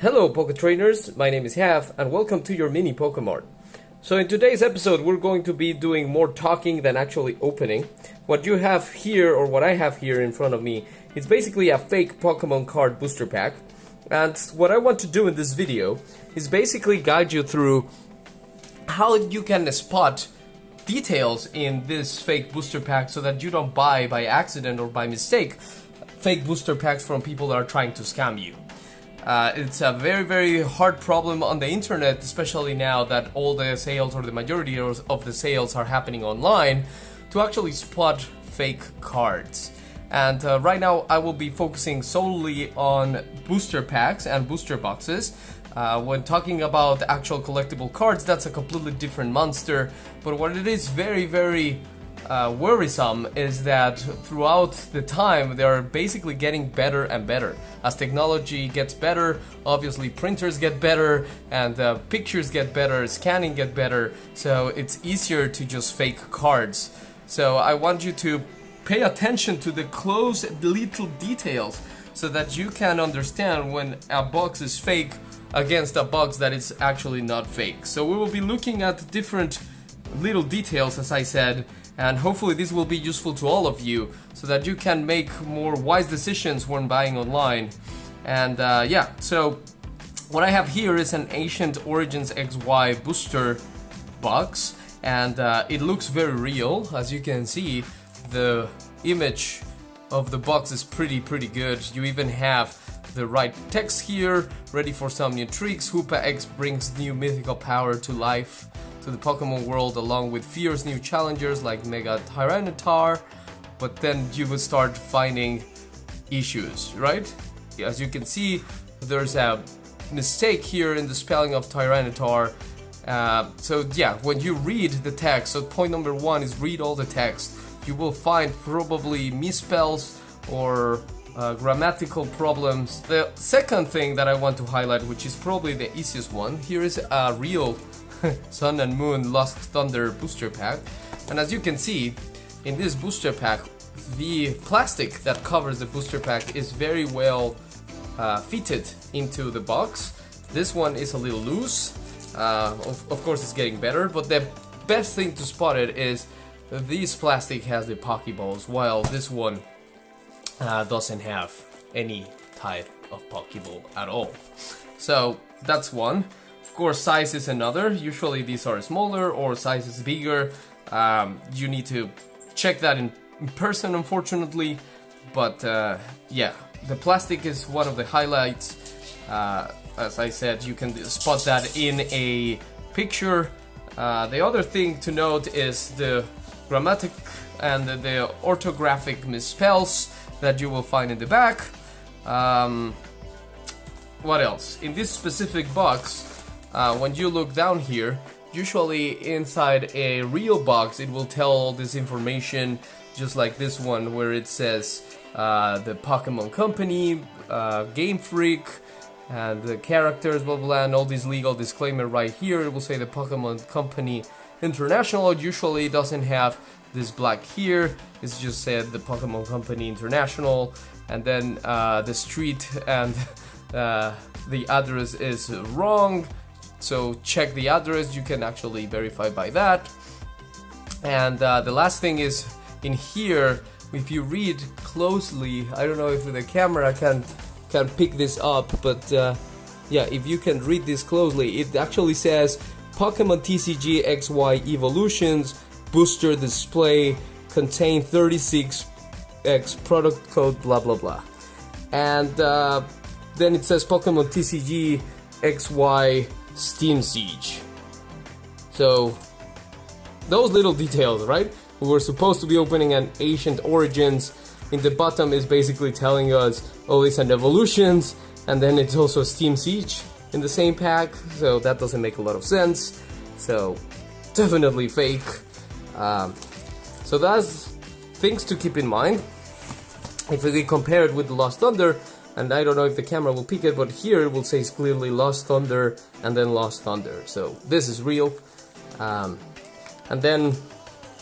Hello Poke Trainers, my name is Half and welcome to your mini Pokemart. So in today's episode we're going to be doing more talking than actually opening. What you have here, or what I have here in front of me, is basically a fake Pokemon card booster pack. And what I want to do in this video is basically guide you through how you can spot details in this fake booster pack so that you don't buy by accident or by mistake fake booster packs from people that are trying to scam you. Uh, it's a very, very hard problem on the internet, especially now that all the sales or the majority of the sales are happening online, to actually spot fake cards. And uh, right now, I will be focusing solely on booster packs and booster boxes. Uh, when talking about actual collectible cards, that's a completely different monster. But what it is very, very uh, worrisome is that throughout the time they are basically getting better and better. As technology gets better, obviously printers get better and uh, pictures get better, scanning get better, so it's easier to just fake cards. So I want you to pay attention to the close little details so that you can understand when a box is fake against a box that is actually not fake. So we will be looking at different little details as I said and hopefully this will be useful to all of you so that you can make more wise decisions when buying online. And uh, yeah so what I have here is an Ancient Origins XY booster box and uh, it looks very real. As you can see the image of the box is pretty pretty good. You even have the right text here ready for some new tricks. Hoopa X brings new mythical power to life to the Pokemon world along with fierce new challengers like Mega Tyranitar, but then you would start finding issues, right? As you can see, there's a mistake here in the spelling of Tyranitar. Uh, so yeah, when you read the text, so point number one is read all the text. You will find probably misspells or uh, grammatical problems. The second thing that I want to highlight, which is probably the easiest one, here is a real Sun and Moon Lost Thunder booster pack. And as you can see, in this booster pack, the plastic that covers the booster pack is very well uh, fitted into the box. This one is a little loose. Uh, of, of, course, it's getting better, but the best thing to spot it is this plastic has the Pokeballs, while this one uh, doesn't have any type of Pokeball at all. So that's one course, size is another. Usually these are smaller or size is bigger. Um, you need to check that in, person, unfortunately. But uh, yeah, the plastic is one of the highlights. Uh, as I said, you can spot that in a picture. Uh, the other thing to note is the grammatic and the orthographic misspells that you will find in the back. Um, what else? In this specific box, uh, when you look down here, usually inside a real box it will tell all this information just like this one where it says uh, the Pokemon Company, uh, Game Freak, and the characters, blah, blah and all this legal disclaimer right here. It will say the Pokemon Company International. It usually doesn't have this black here. It's just said the Pokemon Company International, and then uh, the street and uh, the address is wrong so check the address, you can actually verify by that. And uh, the last thing is in here, if you read closely, I don't know if the camera can can pick this up, but uh, yeah, if you can read this closely, it actually says Pokemon TCG XY Evolutions Booster Display contain 36X product code blah blah blah. And uh, then it says Pokemon TCG XY Steam Siege. So, those little details, right? We were supposed to be opening an Ancient Origins. In the bottom is basically telling us, oh, it's an Evolutions, and then it's also Steam Siege in the same pack, so that doesn't make a lot of sense. So, definitely fake. Um, so that's things to keep in mind. If we compare it with the Lost Thunder, and I don't know if the camera will pick it, but here it will say clearly Lost Thunder and then Lost Thunder. So this is real. Um, and then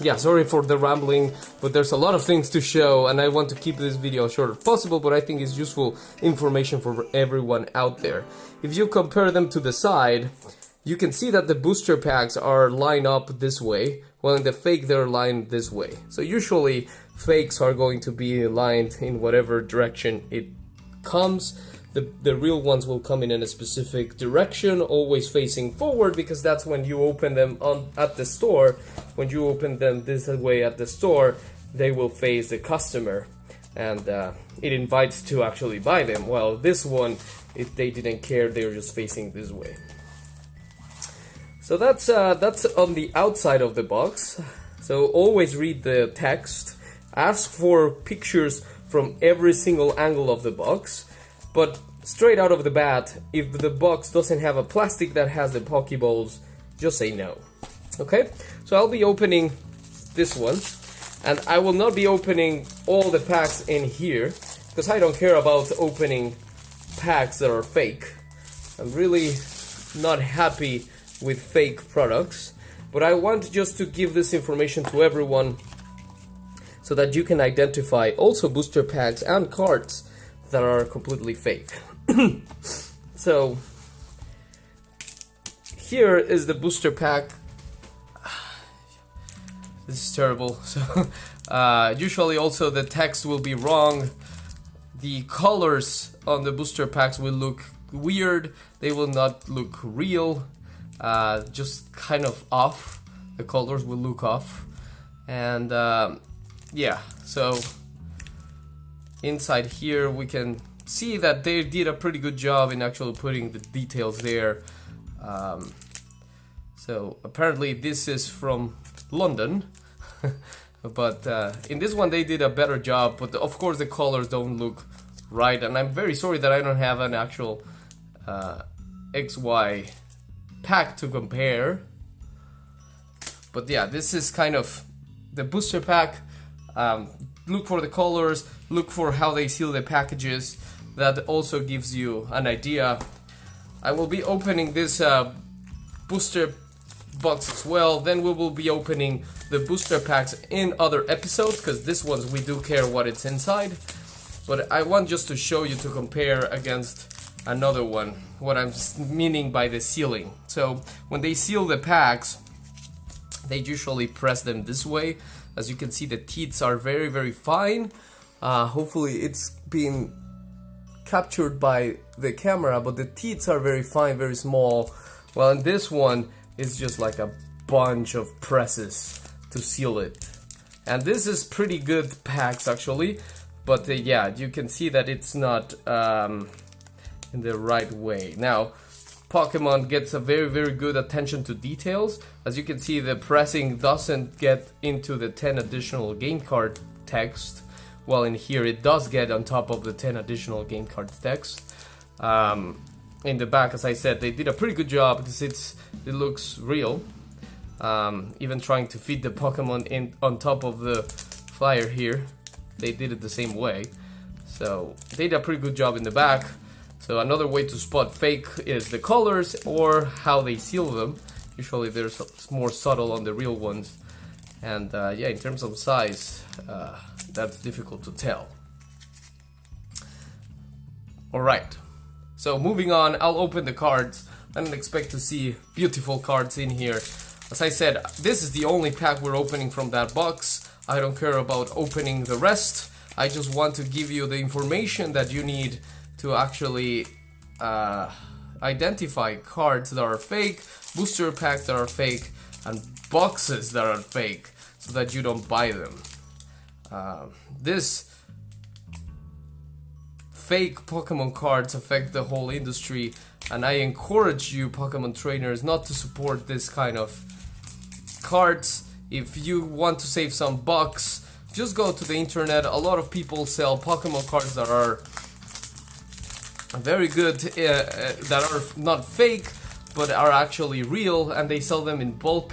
yeah, sorry for the rambling, but there's a lot of things to show, and I want to keep this video as short as possible, but I think it's useful information for everyone out there. If you compare them to the side, you can see that the booster packs are lined up this way, while in the fake they're lined this way. So usually fakes are going to be lined in whatever direction it comes. The, the real ones will come in in a specific direction, always facing forward, because that's when you open them on at the store. When you open them this way at the store, they will face the customer, and uh, it invites to actually buy them. Well, this one, if they didn't care, they were just facing this way. So that's uh, that's on the outside of the box. So always read the text. Ask for pictures from every single angle of the box. But straight out of the bat, if the box doesn't have a plastic that has the Pokeballs, just say no. Okay? So I'll be opening this one. And I will not be opening all the packs in here. Because I don't care about opening packs that are fake. I'm really not happy with fake products. But I want just to give this information to everyone so that you can identify also booster packs and cards that are completely fake. so here is the booster pack. This is terrible. So uh, usually also the text will be wrong. The colors on the booster packs will look weird. They will not look real uh, just kind of off. The colors will look off. And um, yeah, so inside here we can see that they did a pretty good job in actually putting the details there. Um, so apparently this is from London. but uh, in this one they did a better job but of course the colors don't look right and I'm very sorry that I don't have an actual uh, XY pack to compare. But yeah, this is kind of the booster pack. Um, look for the colors, look for how they seal the packages. That also gives you an idea. I will be opening this uh, booster box as well. Then we will be opening the booster packs in other episodes because this ones we do care what it's inside. But I want just to show you to compare against another one what I'm meaning by the sealing so when they seal the packs they usually press them this way as you can see the teeth are very very fine. Uh, hopefully it's been captured by the camera but the teeth are very fine very small. Well in this one it's just like a bunch of presses to seal it. And this is pretty good packs actually. But uh, yeah you can see that it's not um, in the right way. Now, Pokemon gets a very very good attention to details. As you can see, the pressing doesn't get into the 10 additional game card text, while in here it does get on top of the 10 additional game card text. Um, in the back, as I said, they did a pretty good job because it's it looks real. Um, even trying to fit the Pokemon in on top of the flyer here, they did it the same way. So they did a pretty good job in the back. So another way to spot fake is the colors or how they seal them. Usually they're more subtle on the real ones. And uh, yeah, in terms of size, uh, that's difficult to tell. Alright, so moving on, I'll open the cards. I don't expect to see beautiful cards in here. As I said, this is the only pack we're opening from that box. I don't care about opening the rest. I just want to give you the information that you need to actually uh, identify cards that are fake, booster packs that are fake, and boxes that are fake so that you don't buy them. Uh, this fake Pokemon cards affect the whole industry and I encourage you Pokemon trainers not to support this kind of cards. If you want to save some bucks, just go to the internet. A lot of people sell Pokemon cards that are very good uh, uh, that are not fake but are actually real and they sell them in bulk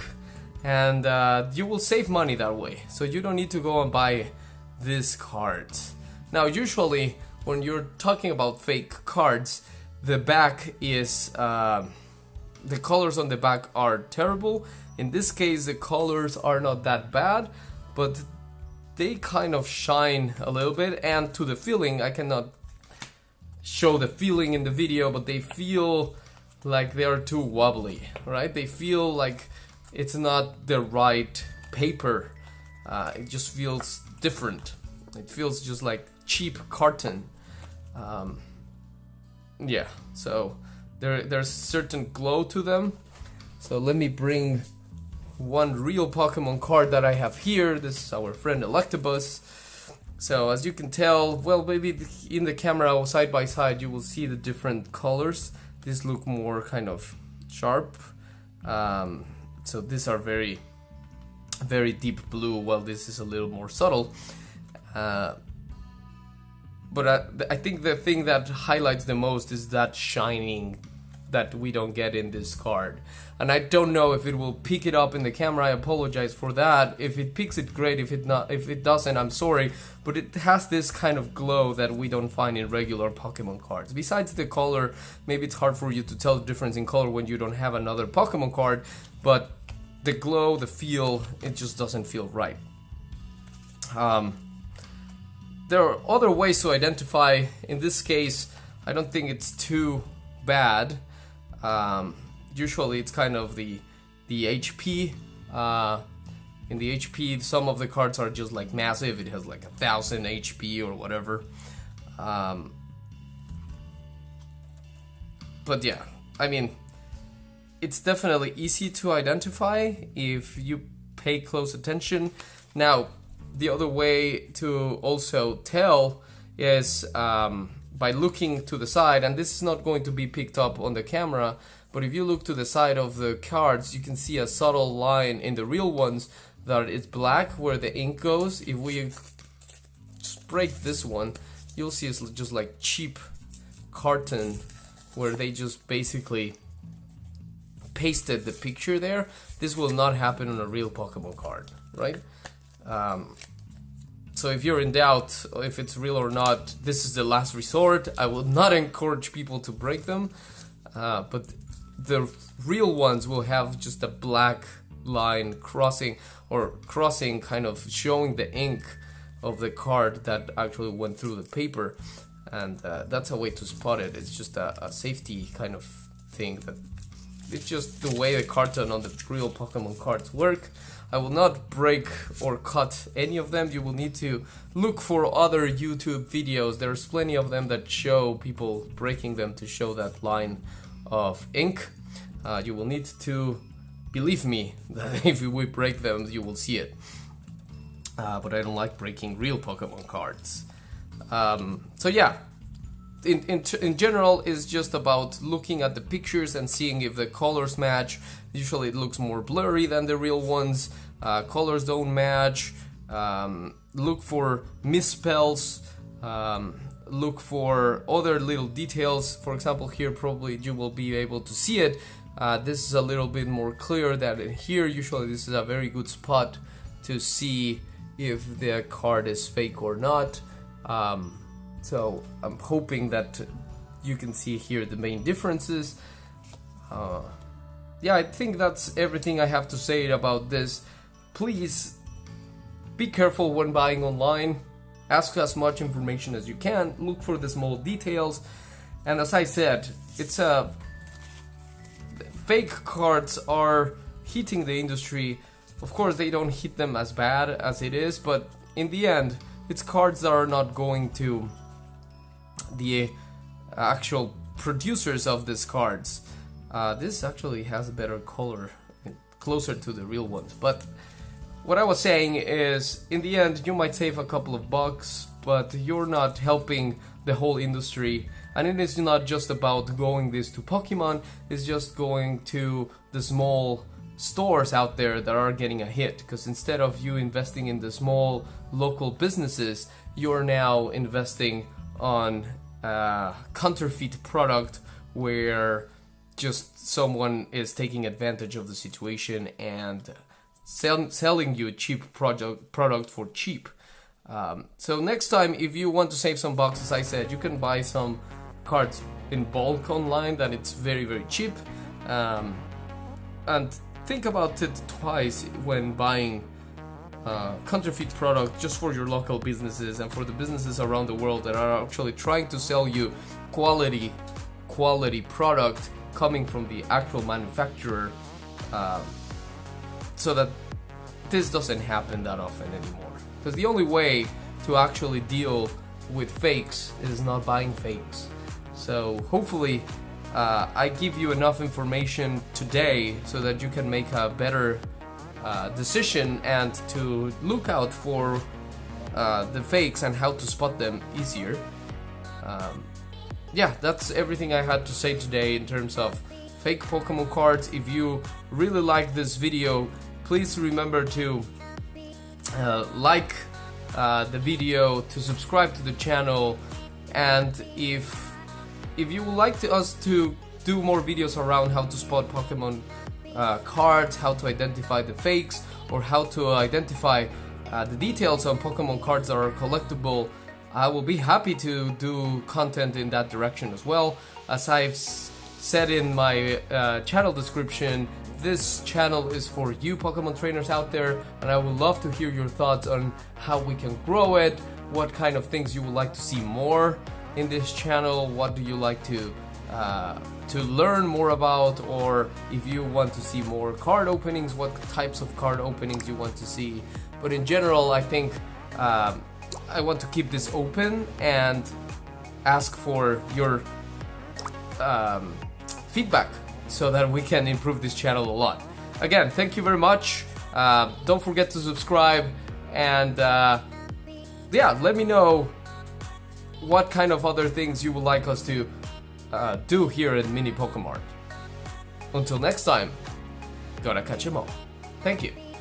and uh, you will save money that way so you don't need to go and buy this card now usually when you're talking about fake cards the back is uh, the colors on the back are terrible. In this case, the colors are not that bad, but they kind of shine a little bit. And to the feeling, I cannot show the feeling in the video, but they feel like they're too wobbly, right? They feel like it's not the right paper. Uh, it just feels different. It feels just like cheap carton. Um, yeah, so there there's certain glow to them. So let me bring one real Pokemon card that I have here. This is our friend Electabuzz. So as you can tell, well maybe in the camera side by side you will see the different colors. These look more kind of sharp. Um, so these are very very deep blue while this is a little more subtle. Uh, but I, I think the thing that highlights the most is that shining that we don't get in this card. And I don't know if it will pick it up in the camera. I apologize for that. If it picks it, great. If it not, if it doesn't, I'm sorry. But it has this kind of glow that we don't find in regular Pokemon cards. Besides the color, maybe it's hard for you to tell the difference in color when you don't have another Pokemon card. But the glow, the feel, it just doesn't feel right. Um, there are other ways to identify. In this case, I don't think it's too bad. Um, usually, it's kind of the the HP. Uh, in the HP, some of the cards are just like massive. It has like a thousand HP or whatever. Um, but yeah, I mean, it's definitely easy to identify if you pay close attention. Now, the other way to also tell is um, by looking to the side, and this is not going to be picked up on the camera, but if you look to the side of the cards, you can see a subtle line in the real ones that it's black where the ink goes. If we break this one, you'll see it's just like cheap carton where they just basically pasted the picture there, this will not happen on a real Pokemon card, right? Um, so if you're in doubt if it's real or not, this is the last resort. I will not encourage people to break them, uh, but the real ones will have just a black line crossing or crossing kind of showing the ink of the card that actually went through the paper and uh, that's a way to spot it it's just a, a safety kind of thing that it's just the way the carton on the real Pokemon cards work. I will not break or cut any of them. You will need to look for other YouTube videos. There's plenty of them that show people breaking them to show that line of ink. Uh, you will need to believe me that if we break them, you will see it. Uh, but I don't like breaking real Pokemon cards. Um, so yeah, in, in, in general is just about looking at the pictures and seeing if the colors match. Usually it looks more blurry than the real ones. Uh, colors don't match. Um, look for misspells. Um, look for other little details. For example, here probably you will be able to see it. Uh, this is a little bit more clear than in here. Usually this is a very good spot to see if the card is fake or not. Um, so I'm hoping that you can see here the main differences. Uh, yeah, I think that's everything I have to say about this. Please be careful when buying online. Ask as much information as you can. Look for the small details. And as I said, it's a fake cards are hitting the industry. Of course, they don't hit them as bad as it is, but in the end, it's cards that are not going to the actual producers of these cards. Uh, this actually has a better color, closer to the real ones. But what I was saying is, in the end, you might save a couple of bucks, but you're not helping the whole industry. And it is not just about going this to Pokemon, it's just going to the small stores out there that are getting a hit. Because instead of you investing in the small local businesses, you're now investing on uh, counterfeit product where just someone is taking advantage of the situation and sell, selling you a cheap product product for cheap. Um, so next time, if you want to save some bucks, as I said, you can buy some cards in bulk online. That it's very very cheap. Um, and think about it twice when buying uh, counterfeit product just for your local businesses and for the businesses around the world that are actually trying to sell you quality quality product coming from the actual manufacturer um, so that this doesn't happen that often anymore because the only way to actually deal with fakes is not buying fakes so hopefully uh, I give you enough information today so that you can make a better uh, decision and to look out for uh, the fakes and how to spot them easier. Um, yeah, that's everything I had to say today in terms of fake Pokemon cards. If you really like this video, please remember to uh, like uh, the video, to subscribe to the channel, and if if you would like to us to do more videos around how to spot Pokemon uh, cards, how to identify the fakes, or how to identify uh, the details on Pokemon cards that are collectible, I will be happy to do content in that direction as well. As I've said in my uh, channel description, this channel is for you Pokemon trainers out there, and I would love to hear your thoughts on how we can grow it, what kind of things you would like to see more in this channel, what do you like to uh, to learn more about or if you want to see more card openings, what types of card openings you want to see. But in general, I think um, I want to keep this open and ask for your um, feedback so that we can improve this channel a lot. Again, thank you very much. Uh, don't forget to subscribe and uh, yeah, let me know what kind of other things you would like us to uh, do here in Mini Pokemart. Until next time, gotta catch 'em all. Thank you.